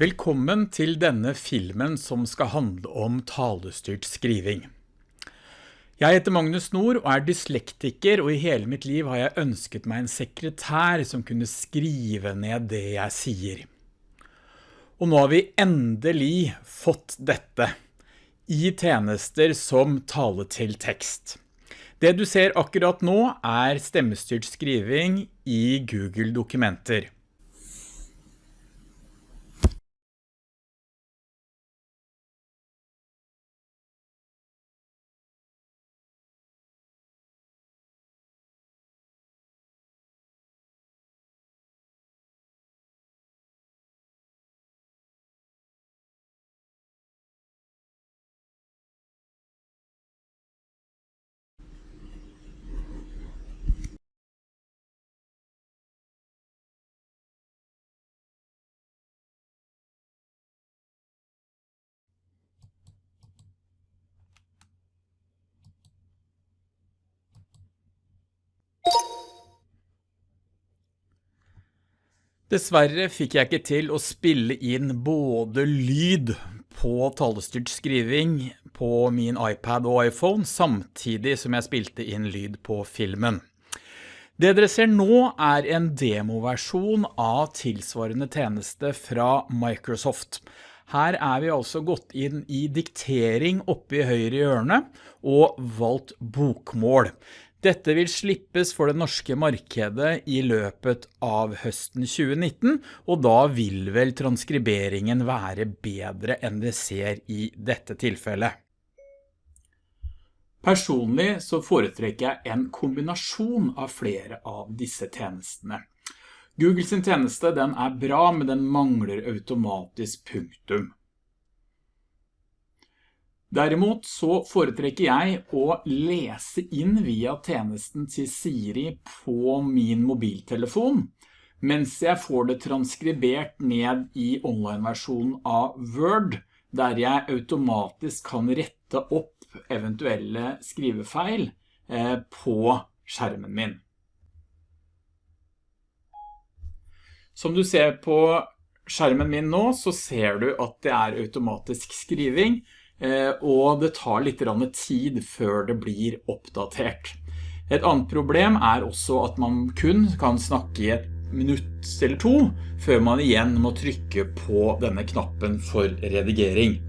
Velkommen til denne filmen som skal handle om talestyrt skriving. Jeg heter Magnus Nord og er dyslektiker, og i hele mitt liv har jeg ønsket meg en sekretær som kunne skrive ned det jeg sier. Og nå har vi endelig fått dette i tjenester som tale til tekst. Det du ser akkurat nå er stemmestyrt skriving i Google Dessverre fikk jeg ikke til å spille inn både lyd på talestyrt skriving på min iPad og iPhone, samtidig som jeg spilte inn lyd på filmen. Det dere ser nå er en demoversjon av tilsvarende tjeneste fra Microsoft. Her er vi altså gått inn i diktering oppe i høyre hjørne og valgt bokmål. Dette vil slippes for det norske markedet i løpet av høsten 2019, og da vil vel transkriberingen være bedre enn det ser i dette tilfellet. Personlig så foretrekker jeg en kombinasjon av flere av disse tjenestene. Google sin tjeneste den er bra, men den mangler automatisk punktum. Derimot så foretrekker jeg å lese inn via tjenesten til Siri på min mobiltelefon, mens jeg får det transkribert ned i online-versjonen av Word, der jeg automatisk kan rette opp eventuelle skrivefeil eh, på skjermen min. Som du ser på skjermen min nå, så ser du at det er automatisk skriving, og det tar litt tid før det blir oppdatert. Et annet problem er også at man kun kan snakke i et minutt eller to før man igjen må trykke på denne knappen for redigering.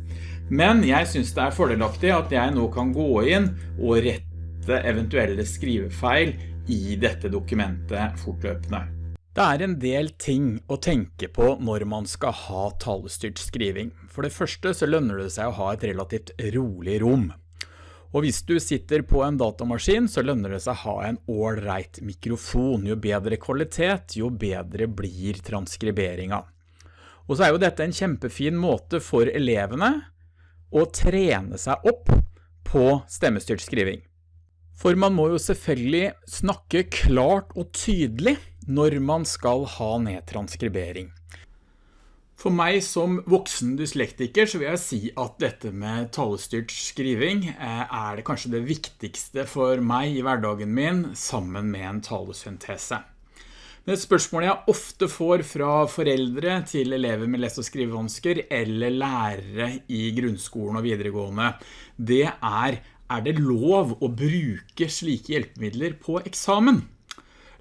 Men jeg synes det er fordelaktig at jeg nå kan gå inn og rette eventuelle skrivefeil i dette dokumentet fortløpende. Det er en del ting å tenke på når man skal ha talestyrt skriving. For det første så lønner det seg å ha et relativt rolig rom. Og hvis du sitter på en datamaskin, så lønner det seg å ha en all-right mikrofon. Jo bedre kvalitet, jo bedre blir transkriberinga. Og så er jo dette en kjempefin måte for elevene å trene seg opp på stemmestyrt skriving. For man må jo selvfølgelig snakke klart og tydelig når man skal ha nedtranskribering. For meg som voksen dyslektiker så vil jeg si at dette med talestyrt skriving eh, er det kanskje det viktigste for meg i hverdagen min sammen med en talesyntese. Men et spørsmål jeg ofte får fra foreldre til elever med lese- og skrivevansker eller lærere i grunnskolen og videregående, det er, er det lov å bruke slike hjelpemidler på eksamen?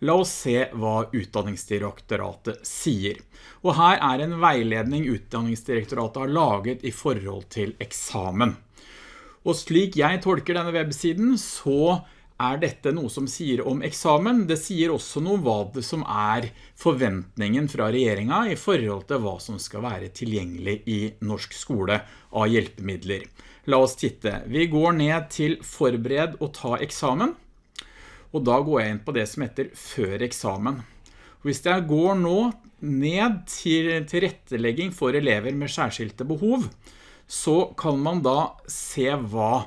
La oss se hva Utdanningsdirektoratet sier. Og her er en veiledning Utdanningsdirektoratet har laget i forhold til eksamen. Og slik jeg tolker denne websiden, så er dette noe som sier om eksamen. Det sier også noe om hva det som er forventningen fra regjeringen i forhold til hva som skal være tilgjengelig i norsk skole av hjelpemidler. La oss titte. Vi går ned til forbered og ta eksamen og da går jeg inn på det som heter før eksamen. Hvis jeg går nå ned til tilrettelegging for elever med særskilte behov, så kan man da se hva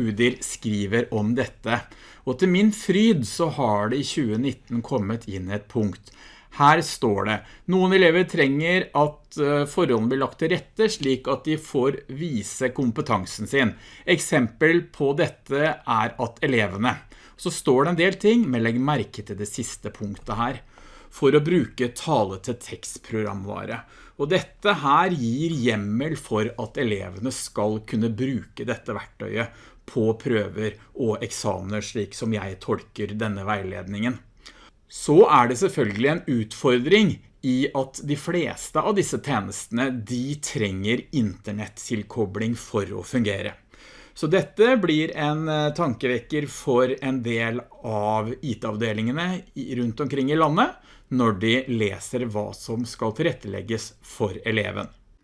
UDIR skriver om dette. Og til min fryd så har det i 2019 kommet inn et punkt. Her står det, noen elever trenger at eh, forholdene blir lagt til rette slik at de får vise kompetansen sin. Eksempel på dette er at elevene så står det en del ting, men legg merke til det siste punktet her. for å bruke tale til tekstprogramvare. Og dette her gir hjemmel for at elevene skal kunne bruke dette verktøyet på prøver og eksamener, slik som jeg tolker denne veiledningen. Så er det selvfølgelig en utfordring i at de fleste av disse tjenestene, de trenger internettilkobling for å fungere. Så dette blir en eh, tankevekker for en del av IT-avdelingene rundt omkring i landet, når de leser hva som skal tilrettelegges for eleven.